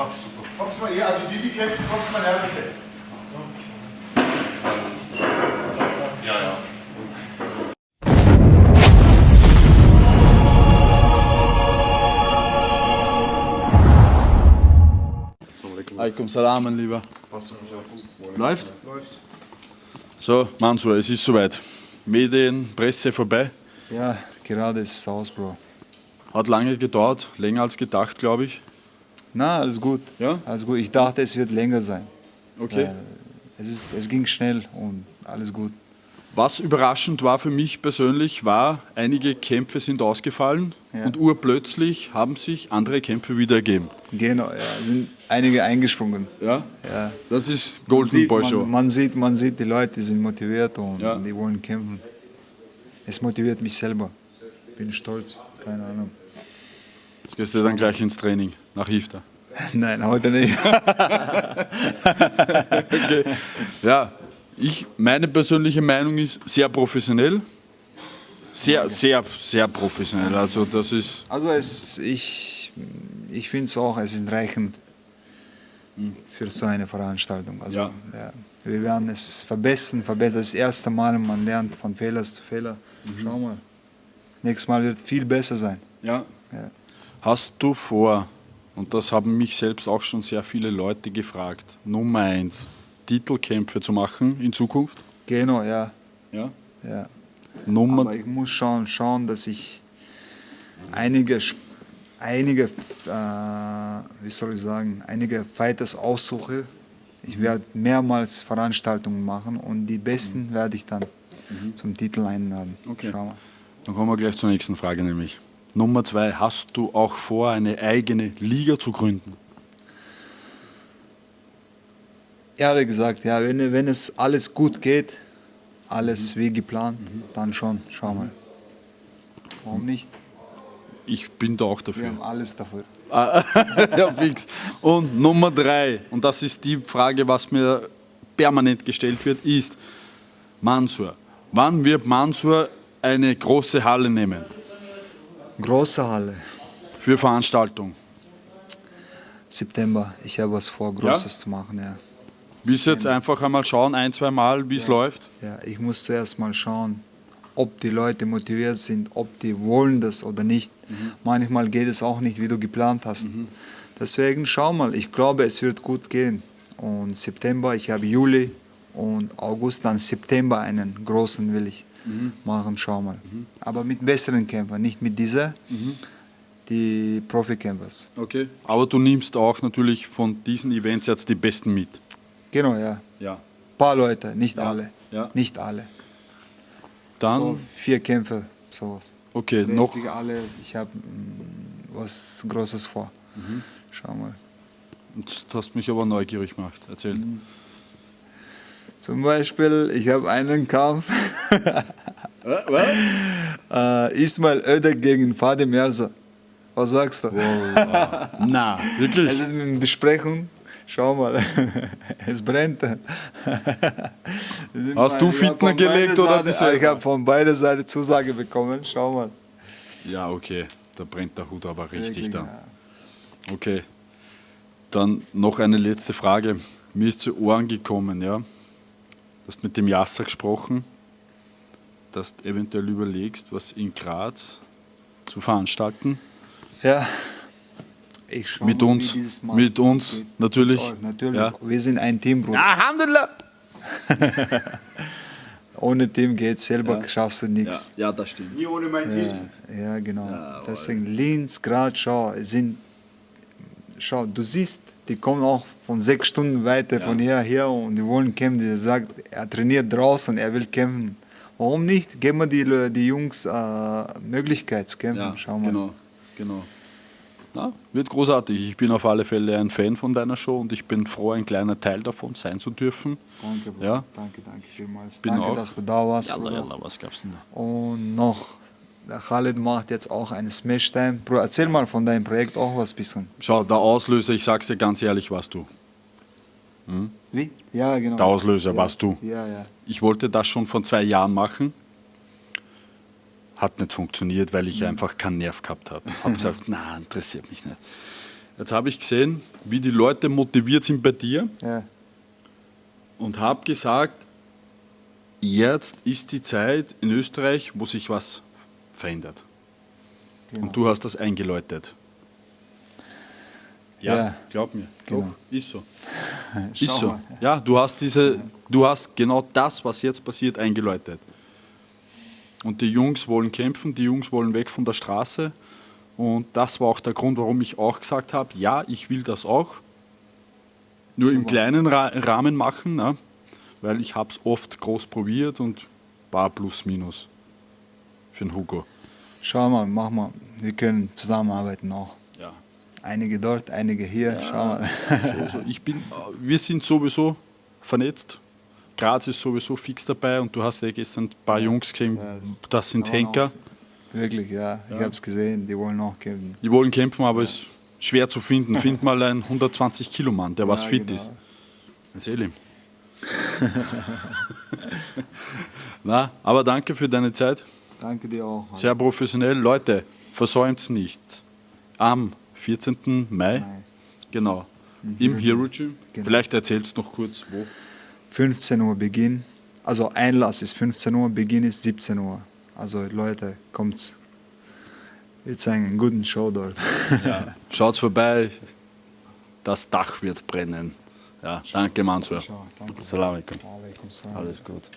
Ach, super. Kommst mal hier, also die, die kämpfen, kommst mal her, bitte. Ja, ja. Alaikum Salam, mein Lieber. Passt. Läuft? Läuft. So, Mansur, es ist soweit. Medien, Presse vorbei. Ja, gerade ist es aus, Bro. Hat lange gedauert, länger als gedacht, glaube ich. Na, alles gut. Ja? Alles gut. Ich dachte, es wird länger sein. Okay. Es, ist, es ging schnell und alles gut. Was überraschend war für mich persönlich, war, einige Kämpfe sind ausgefallen Ja. und urplötzlich haben sich andere Kämpfe wieder ergeben. Genau, ja, sind einige eingesprungen. Ja? Ja. Das ist Man Golden sieht, Boy Show. man, man, sieht, man sieht, die Leute sind motiviert und Ja. die wollen kämpfen. Es motiviert mich selber. Bin stolz, keine Ahnung. Jetzt gehst du dann gleich ins Training nach Ifta. Nein, heute nicht. Okay. Ja, ich, meine persönliche Meinung ist sehr professionell. Sehr, sehr, sehr professionell. Also das ist, Also es, ich, ich finde es auch, es ist reichend für so eine Veranstaltung. Also, Ja. ja. wir werden es verbessern, verbessern. Das erste Mal, man lernt von Fehler zu Fehler. Schau mal. Nächstes Mal wird viel besser sein. ja. Ja. Hast du vor, und das haben mich selbst auch schon sehr viele Leute gefragt, Nummer eins, Titelkämpfe zu machen in Zukunft? Genau, ja. Ja. ja. Nummer, Aber ich muss schon schauen, dass ich einige, einige äh, wie soll ich sagen, einige Fighters aussuche. Ich werde mehrmals Veranstaltungen machen und die besten werde ich dann zum Titel einladen. Okay. Dann kommen wir gleich zur nächsten Frage nämlich. Nummer zwei, hast du auch vor, eine eigene Liga zu gründen? Ehrlich gesagt, ja, wenn, wenn es alles gut geht, alles wie geplant, dann schon. Schau mal. Warum nicht? Ich bin da auch Wir dafür. haben alles dafür. ja, fix. Und Nummer drei, und das ist die Frage, was mir permanent gestellt wird, ist Mansur. Wann wird Mansur eine große Halle nehmen Große Halle, für Veranstaltung? September. Ich habe was vor, Großes zu machen, ja. Willst du jetzt einfach einmal schauen, ein, zwei Mal, wie es läuft? Ja, ich muss zuerst mal schauen, ob die Leute motiviert sind, ob die wollen das oder nicht. Manchmal geht es auch nicht, wie du geplant hast. Deswegen schau mal, ich glaube, es wird gut gehen. Und September, ich habe Juli und August, dann September einen großen will ich machen, schau mal. Aber mit besseren Kämpfern, nicht mit dieser, die Profikämpfers. Okay. Aber du nimmst auch natürlich von diesen Events jetzt die Besten mit. Genau, ja. Ja. paar Leute, nicht alle. ja. Nicht alle. Dann, So vier Kämpfe, sowas. okay, noch, alle, ich habe mm, was Großes vor. Schau mal. das hast mich aber neugierig gemacht. Erzähl. Zum Beispiel, ich habe einen Kampf. äh, Ismail Öder gegen Fadim Merza. Was sagst du? Na, wirklich? Es ist eine Besprechung. Schau mal, es brennt. Hast du Fitner gelegt oder Seite, Ich habe von beider Seiten Zusage bekommen. Schau mal. Ja, okay. Da brennt der Hut aber richtig dann. ja. Okay. Dann noch eine letzte Frage. Mir ist zu Ohren gekommen, ja. Du hast mit dem Jasser gesprochen, dass du eventuell überlegst, was in Graz zu veranstalten. Ja. Ich schau Mit mal, uns, dieses Mal mit uns, geht. natürlich. Mit euch, natürlich. Ja. Wir sind ein Team, Bruder. Alhamdulillah! Ohne Team geht selber, schaffst du nichts. Ja, das stimmt. Nie ohne mein Team. Ja, genau. Deswegen Linz, Graz, schau, sind, schau, du siehst, die kommen auch von sechs Stunden weiter von hierher und die wollen kämpfen. Der sagt, er trainiert draußen, er will kämpfen. Warum nicht? Geben wir die, die Jungs äh, Möglichkeit zu kämpfen. Ja, schau mal. genau, genau. Na, wird großartig. Ich bin auf alle Fälle ein Fan von deiner Show und ich bin froh, ein kleiner Teil davon sein zu dürfen. Danke. Ja. danke, danke vielmals. Bin danke, auch. dass du da warst. Yalla, Bruder. yalla, was gab's denn da? Und noch, der Khalid macht jetzt auch eine Smash-Time. Bruder, erzähl mal von deinem Projekt auch was bisschen. Schau, der Auslöser, ich sag's dir ganz ehrlich, warst du. Wie? Ja, genau. Der Auslöser ja. warst du. Ja, ja. Ich wollte das schon vor zwei Jahren machen. Hat nicht funktioniert, weil ich einfach keinen Nerv gehabt habe. Habe gesagt, na, interessiert mich nicht. Jetzt habe ich gesehen, wie die Leute motiviert sind bei dir Ja, und habe gesagt, jetzt ist die Zeit in Österreich, wo sich was verändert. genau. Und du hast das eingeläutet. Ja, Ja, glaub mir. genau. Doch, ist so. Ist so. mal. Ja, du hast diese, du hast genau das, was jetzt passiert, eingeläutet. Und die Jungs wollen kämpfen, die Jungs wollen weg von der Straße. Und das war auch der Grund, warum ich auch gesagt habe, ja, ich will das auch. Nur im Super. kleinen Ra Rahmen machen, ne? weil ich habe es oft groß probiert und war plus minus für den Hugo. Schau mal, mach mal. Wir können zusammenarbeiten auch. Ja. Einige dort, einige hier. Schau mal. Also ich bin, wir sind sowieso vernetzt. Graz ist sowieso fix dabei und du hast ja gestern ein paar Jungs gesehen, Ja, das- sind Henker. Wirklich, ja. Ich habe es gesehen. Die wollen auch kämpfen. Die wollen kämpfen, aber es ist schwer zu finden. Find mal einen 120 Kilo Mann, der was Ja, fit genau. ist. Erzähl ihm. Na, aber danke für deine Zeit. Danke dir auch. Sehr professionell. Leute, versäumt es nicht. Am 14. Mai, Mai. genau, im Hero Gym. Genau. Vielleicht erzählst du noch kurz, wo. 15 Uhr Beginn. Also Einlass ist 15 Uhr, Beginn ist 17 Uhr. Also Leute, kommt's. Zeigen einen guten Show dort. Schaut vorbei, das Dach wird brennen. Ja, danke Mansur. Salam alaikum. Alles gut.